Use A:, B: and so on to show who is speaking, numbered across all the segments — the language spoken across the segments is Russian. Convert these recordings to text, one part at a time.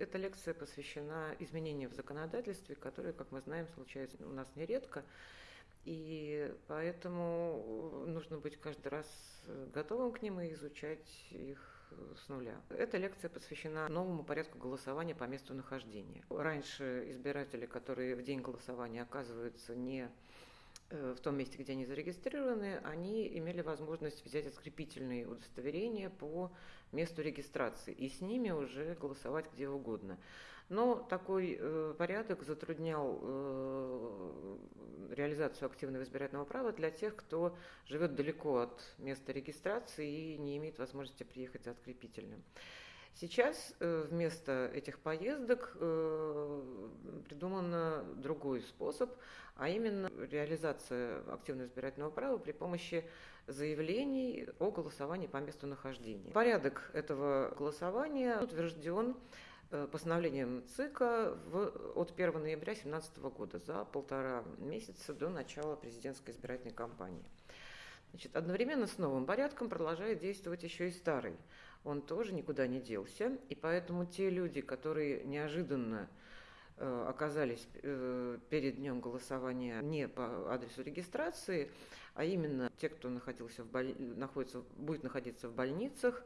A: Эта лекция посвящена изменениям в законодательстве, которые, как мы знаем, случаются у нас нередко. И поэтому нужно быть каждый раз готовым к ним и изучать их с нуля. Эта лекция посвящена новому порядку голосования по месту нахождения. Раньше избиратели, которые в день голосования оказываются не Э, в том месте, где они зарегистрированы, они имели возможность взять открепительные удостоверения по месту регистрации и с ними уже голосовать где угодно. Но такой э, порядок затруднял э, реализацию активного избирательного права для тех, кто живет далеко от места регистрации и не имеет возможности приехать за открепительным. Сейчас э, вместо этих поездок э, придуман другой способ, а именно реализация активного избирательного права при помощи заявлений о голосовании по месту нахождения. Порядок этого голосования утвержден э, постановлением ЦИКа от 1 ноября 2017 года за полтора месяца до начала президентской избирательной кампании. Значит, одновременно с новым порядком продолжает действовать еще и старый он тоже никуда не делся. И поэтому те люди, которые неожиданно э, оказались э, перед днем голосования не по адресу регистрации, а именно те, кто находился в боль... находится, будет находиться в больницах,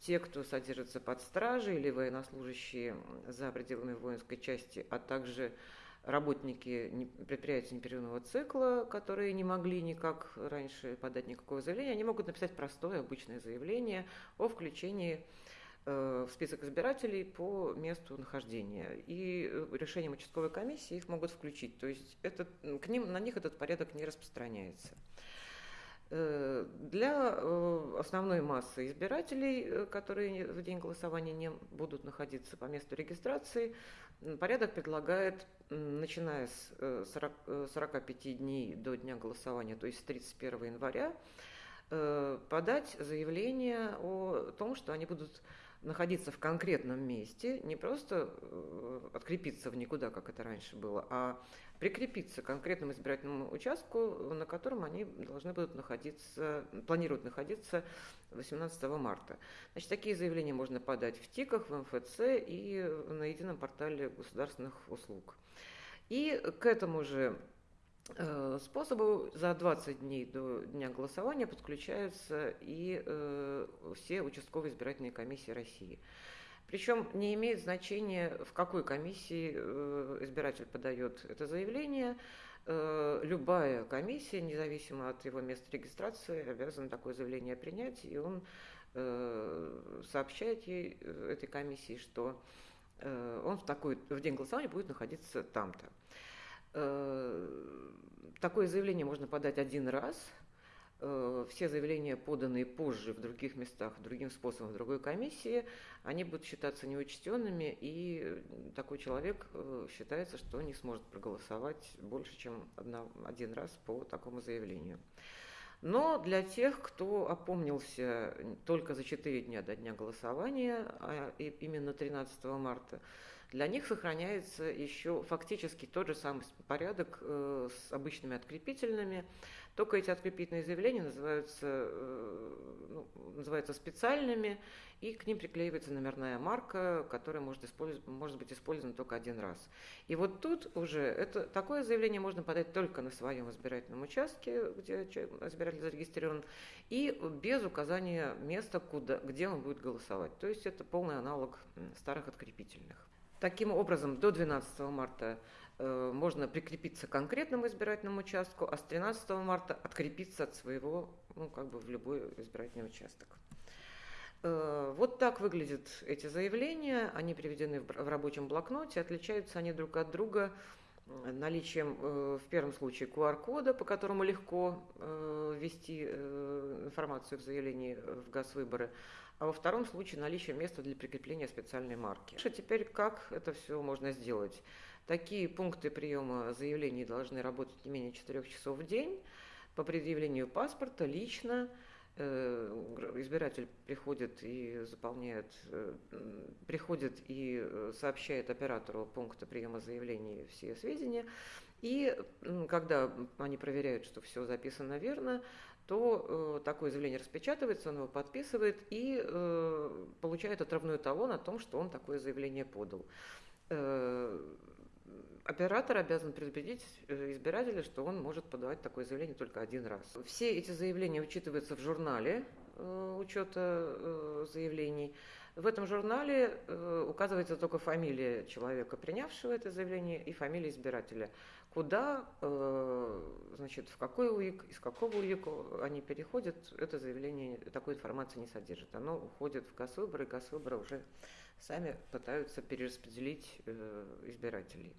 A: те, кто содержится под стражей или военнослужащие за пределами воинской части, а также работники предприятия непрерывного цикла, которые не могли никак раньше подать никакого заявления, они могут написать простое обычное заявление о включении э, в список избирателей по месту нахождения. И э, решением участковой комиссии их могут включить. То есть этот, к ним, на них этот порядок не распространяется. Э, для э, основной массы избирателей, э, которые в день голосования не будут находиться по месту регистрации, порядок предлагает, начиная с 40, 45 дней до дня голосования, то есть с 31 января, подать заявление о том, что они будут находиться в конкретном месте, не просто открепиться в никуда, как это раньше было, а прикрепиться к конкретному избирательному участку, на котором они должны будут находиться, планируют находиться 18 марта. Значит, такие заявления можно подать в ТИКах, в МФЦ и на едином портале государственных услуг. И к этому же э, способу за 20 дней до дня голосования подключаются и э, все участковые избирательные комиссии России. Причем не имеет значения, в какой комиссии э, избиратель подает это заявление. Э, любая комиссия, независимо от его места регистрации, обязана такое заявление принять, и он э, сообщает ей, этой комиссии, что он в, такой, в день голосования будет находиться там-то. Такое заявление можно подать один раз – Э, все заявления, поданные позже в других местах, другим способом, в другой комиссии, они будут считаться неучтенными, и такой человек э, считается, что не сможет проголосовать больше, чем один раз по такому заявлению. Но для тех, кто опомнился только за 4 дня до дня голосования, а именно 13 марта, для них сохраняется еще фактически тот же самый порядок э, с обычными открепительными, только эти открепительные заявления называются, э, ну, называются специальными, и к ним приклеивается номерная марка, которая может, может быть использована только один раз. И вот тут уже это, такое заявление можно подать только на своем избирательном участке, где избиратель зарегистрирован, и без указания места, куда, где он будет голосовать. То есть это полный аналог старых открепительных. Таким образом, до 12 марта Э, можно прикрепиться к конкретному избирательному участку, а с 13 марта открепиться от своего, ну, как бы в любой избирательный участок. Э, вот так выглядят эти заявления, они приведены в рабочем блокноте, отличаются они друг от друга наличием э, в первом случае QR-кода, по которому легко ввести информацию в заявлении в ГАЗ-выборы, а во втором случае наличием места для прикрепления специальной марки. Теперь как это все можно сделать? Такие пункты приема заявлений должны работать не менее 4 часов в день. По предъявлению паспорта лично э, избиратель приходит и заполняет, э, приходит и сообщает оператору пункта приема заявлений все сведения. И когда они проверяют, что все записано верно, то э, такое заявление распечатывается, он его подписывает и э, получает отравной талон о том, что он такое заявление подал. Э, оператор обязан предупредить э, избирателя, что он может подавать такое заявление только один раз. Все эти заявления учитываются в журнале э, учета э, заявлений. В этом журнале указывается только фамилия человека, принявшего это заявление, и фамилия избирателя. Куда, значит, в какой УИК, из какого УИК они переходят, это заявление, такой информации не содержит. Оно уходит в ГАСВыборы, и ГАСВыборы уже сами пытаются перераспределить э, избирателей.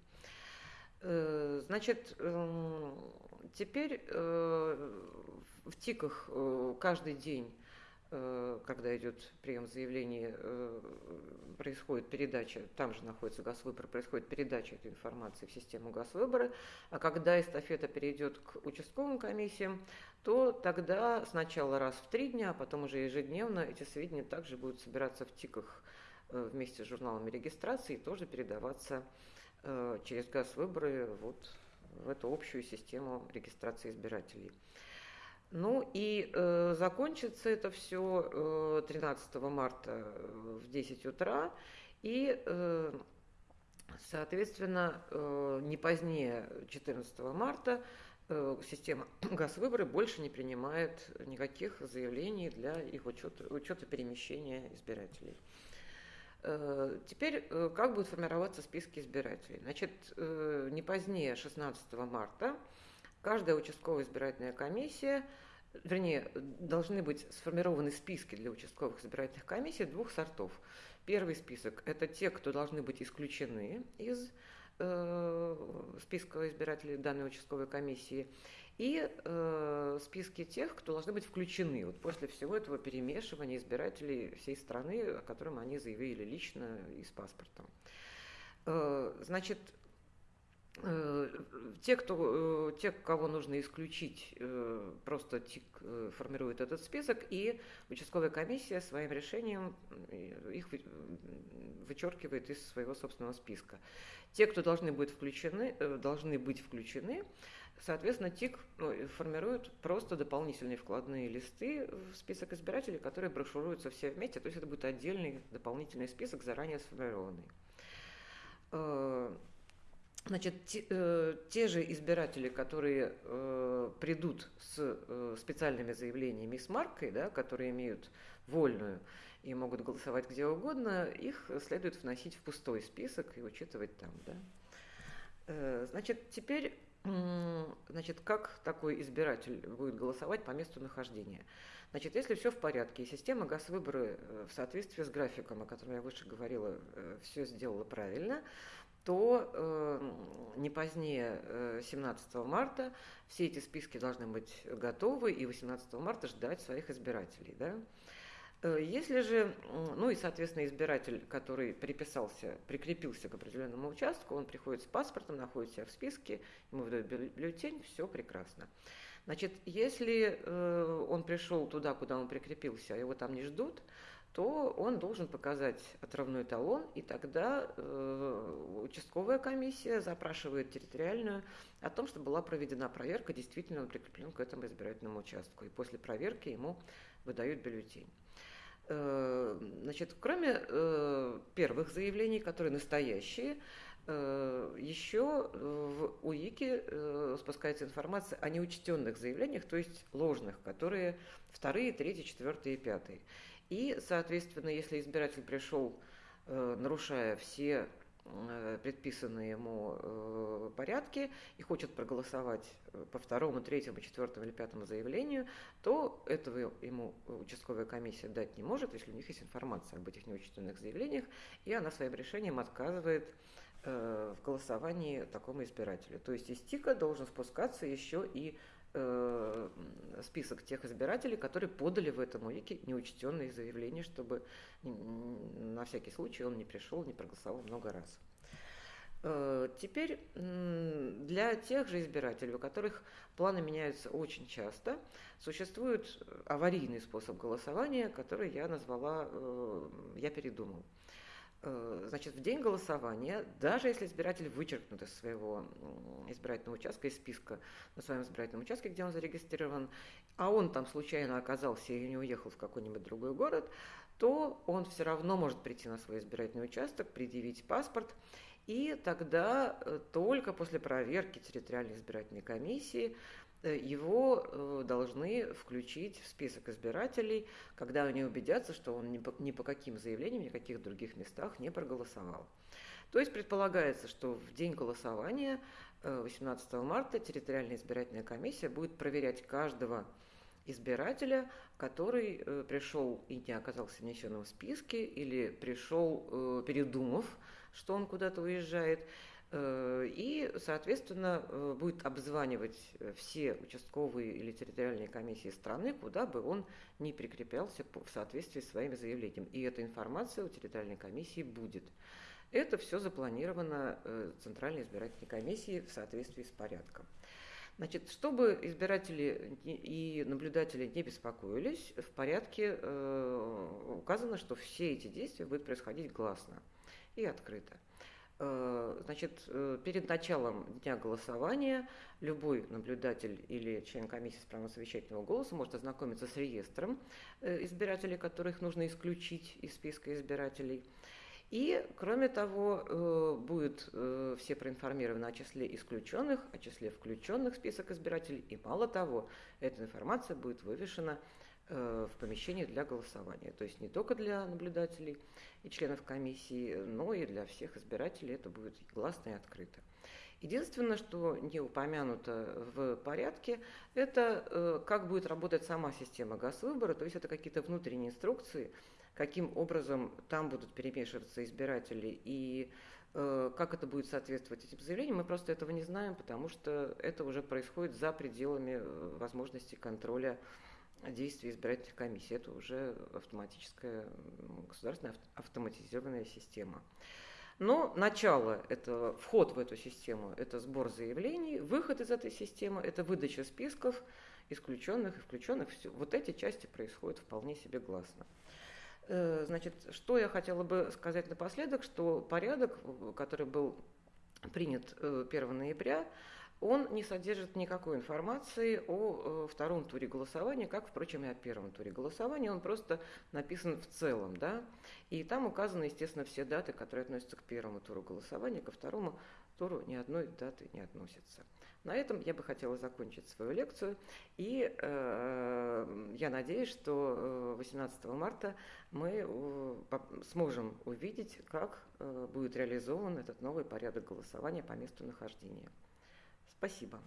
A: Э, значит, эм, теперь э, в ТИКах каждый день когда идет прием заявлений, происходит передача, там же находится Газвыбор, происходит передача этой информации в систему Газвыбора, а когда эстафета перейдет к участковым комиссиям, то тогда сначала раз в три дня, а потом уже ежедневно эти сведения также будут собираться в ТИКах вместе с журналами регистрации тоже передаваться через Газвыборы вот в эту общую систему регистрации избирателей. Ну и э, закончится это все э, 13 марта э, в 10 утра. И, э, соответственно, э, не позднее 14 марта э, система ГАЗ-выборы больше не принимает никаких заявлений для их учета, учета перемещения избирателей. Э, теперь э, как будут формироваться списки избирателей? Значит, не позднее 16 марта каждая участковая избирательная комиссия – вернее, должны быть сформированы списки для участковых избирательных комиссий двух сортов. Первый список – это те, кто должны быть исключены из э, списка избирателей данной участковой комиссии, и э, списки тех, кто должны быть включены вот после всего этого перемешивания избирателей всей страны, о котором они заявили лично и с паспортом. Э, значит, Э, те, кто, э, те, кого нужно исключить, э, просто ТИК формирует этот список, и участковая комиссия своим решением их вычеркивает из своего собственного списка. Те, кто должны быть включены, должны быть включены, соответственно, ТИК ну, формирует просто дополнительные вкладные листы в список избирателей, которые брошюруются все вместе, то есть это будет отдельный дополнительный список, заранее сформированный. Значит, те, э, те же избиратели, которые э, придут с э, специальными заявлениями с маркой, да, которые имеют вольную и могут голосовать где угодно, их следует вносить в пустой список и учитывать там. Да. Э, значит, теперь, значит, как такой избиратель будет голосовать по месту нахождения? Значит, если все в порядке, и система газ-выборы э, в соответствии с графиком, о котором я выше говорила, э, все сделала правильно, то э, не позднее э, 17 марта все эти списки должны быть готовы и 18 марта ждать своих избирателей. Да? Э, если же, ну и, соответственно, избиратель, который приписался, прикрепился к определенному участку, он приходит с паспортом, находит себя в списке, ему выдают бюллетень, все прекрасно. Значит, если э, он пришел туда, куда он прикрепился, а его там не ждут, то он должен показать отравной талон, и тогда э, участковая комиссия запрашивает территориальную о том, что была проведена проверка, действительно он прикреплен к этому избирательному участку. И после проверки ему выдают бюллетень. Э, значит, кроме э, первых заявлений, которые настоящие, э, еще в УИКе э, спускается информация о неучтенных заявлениях, то есть ложных, которые вторые, третьи, четвертые и пятые. И, соответственно, если избиратель пришел, э, нарушая все э, предписанные ему э, порядки и хочет проголосовать по второму, третьему, четвертому или пятому заявлению, то этого ему участковая комиссия дать не может, если у них есть информация об этих неучтенных заявлениях, и она своим решением отказывает в голосовании такому избирателю. То есть из ТИКа должен спускаться еще и Э, список тех избирателей, которые подали в этом УИКе неучтенные заявления, чтобы на всякий случай он не пришел, не проголосовал много раз. Э, теперь для тех же избирателей, у которых планы меняются очень часто, существует аварийный способ голосования, который я назвала «я передумал». Э, значит, в день голосования, даже если избиратель вычеркнут из своего избирательного участка, из списка на своем избирательном участке, где он зарегистрирован, а он там случайно оказался и не уехал в какой-нибудь другой город, то он все равно может прийти на свой избирательный участок, предъявить паспорт, и тогда э, только после проверки территориальной избирательной комиссии его э, должны включить в список избирателей, когда они убедятся, что он ни по, ни по каким заявлениям, ни в каких других местах не проголосовал. То есть предполагается, что в день голосования 18 э, марта территориальная избирательная комиссия будет проверять каждого избирателя, который пришел и не оказался внесенным в списке, или пришел, передумав, что он куда-то уезжает, Э, и, соответственно, э, будет обзванивать э, все участковые или территориальные комиссии страны, куда бы он ни прикреплялся в соответствии с своим заявлением. И эта информация у территориальной комиссии будет. Это все запланировано Центральной избирательной комиссией в соответствии с порядком. Значит, чтобы избиратели и наблюдатели не беспокоились, в порядке указано, что все эти действия будут происходить гласно и открыто. Э, значит, э, перед началом дня голосования любой наблюдатель или член комиссии с правом совещательного голоса может ознакомиться с реестром э, избирателей, которых нужно исключить из списка избирателей. И, кроме того, будет все проинформированы о числе исключенных, о числе включенных в список избирателей. И мало того, эта информация будет вывешена в помещении для голосования. То есть не только для наблюдателей и членов комиссии, но и для всех избирателей это будет гласно и открыто. Единственное, что не упомянуто в порядке, это э, как будет работать сама система госвыбора, то есть это какие-то внутренние инструкции, каким образом там будут перемешиваться избиратели и э, как это будет соответствовать этим заявлениям, мы просто этого не знаем, потому что это уже происходит за пределами возможности контроля действий избирательных комиссий. Это уже автоматическая государственная автоматизированная система. Но начало этого, вход в эту систему – это сбор заявлений, выход из этой системы – это выдача списков исключенных и включенных. Все. Вот эти части происходят вполне себе гласно. Э, значит, что я хотела бы сказать напоследок, что порядок, который был принят 1 э, ноября, он не содержит никакой информации о э, втором туре голосования, как, впрочем, и о первом туре голосования. Он просто написан в целом, да, и там указаны, естественно, все даты, которые относятся к первому туру голосования, ко второму туру ни одной даты не относятся. На этом я бы хотела закончить свою лекцию, и э, я надеюсь, что 18 э, марта мы э, сможем увидеть, как будет реализован этот новый порядок голосования по месту нахождения. Спасибо.